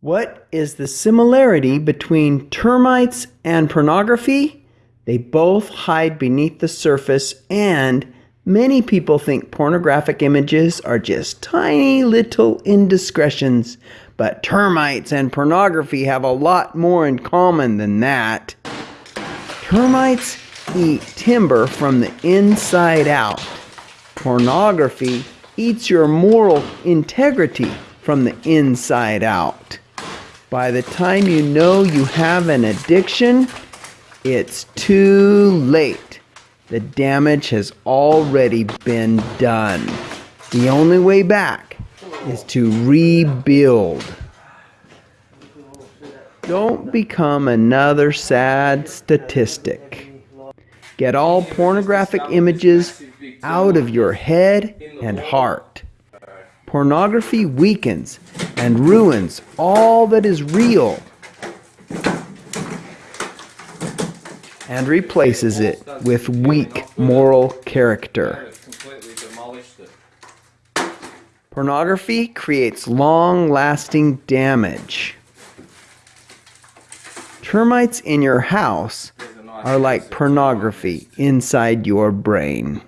What is the similarity between termites and pornography? They both hide beneath the surface, and many people think pornographic images are just tiny little indiscretions. But termites and pornography have a lot more in common than that. Termites eat timber from the inside out. Pornography eats your moral integrity from the inside out. By the time you know you have an addiction, it's too late. The damage has already been done. The only way back is to rebuild. Don't become another sad statistic. Get all pornographic images out of your head and heart. Pornography weakens and ruins all that is real and replaces it with weak moral character. Pornography creates long lasting damage. Termites in your house are like pornography inside your brain.